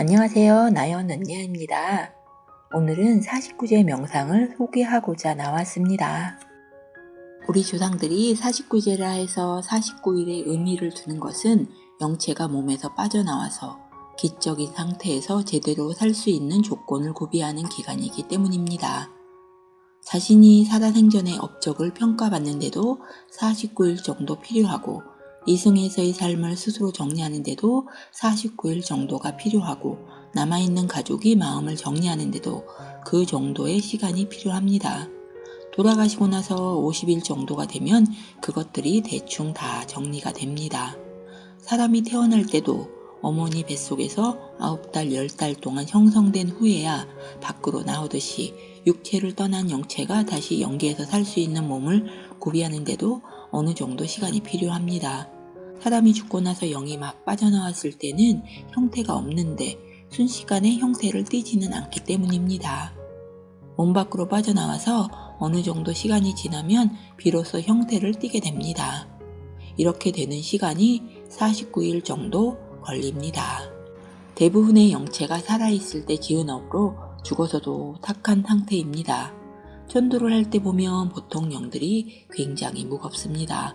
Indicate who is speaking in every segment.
Speaker 1: 안녕하세요. 나연 은녀입니다. 오늘은 49제 명상을 소개하고자 나왔습니다. 우리 조상들이 49제라 해서 49일의 의미를 두는 것은 영체가 몸에서 빠져나와서 기적인 상태에서 제대로 살 수 있는 조건을 구비하는 기간이기 때문입니다. 자신이 살아생전의 업적을 평가받는데도 49일 정도 필요하고 이승에서의 삶을 스스로 정리하는데도 49일 정도가 필요하고 남아있는 가족이 마음을 정리하는데도 그 정도의 시간이 필요합니다. 돌아가시고 나서 50일 정도가 되면 그것들이 대충 다 정리가 됩니다. 사람이 태어날 때도 어머니 뱃속에서 9달, 10달 동안 형성된 후에야 밖으로 나오듯이 육체를 떠난 영체가 다시 연기해서 살 수 있는 몸을 구비하는데도 어느 정도 시간이 필요합니다. 사람이 죽고 나서 영이 막 빠져나왔을 때는 형태가 없는데 순식간에 형태를 띠지는 않기 때문입니다. 몸 밖으로 빠져나와서 어느 정도 시간이 지나면 비로소 형태를 띠게 됩니다. 이렇게 되는 시간이 49일 정도 걸립니다. 대부분의 영체가 살아있을 때 지은 업으로 죽어서도 탁한 상태입니다. 천도를 할 때 보면 보통 영들이 굉장히 무겁습니다.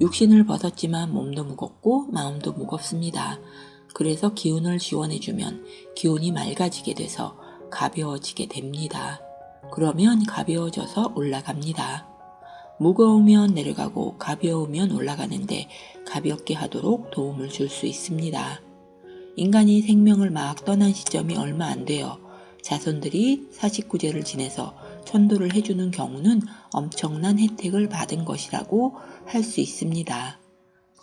Speaker 1: 육신을 벗었지만 몸도 무겁고 마음도 무겁습니다. 그래서 기운을 지원해주면 기운이 맑아지게 돼서 가벼워지게 됩니다. 그러면 가벼워져서 올라갑니다. 무거우면 내려가고 가벼우면 올라가는데 가볍게 하도록 도움을 줄 수 있습니다. 인간이 생명을 막 떠난 시점이 얼마 안 돼요. 자손들이 49제를 지내서 천도를 해주는 경우는 엄청난 혜택을 받은 것이라고 할 수 있습니다.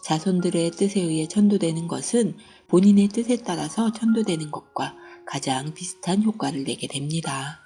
Speaker 1: 자손들의 뜻에 의해 천도되는 것은 본인의 뜻에 따라서 천도되는 것과 가장 비슷한 효과를 내게 됩니다.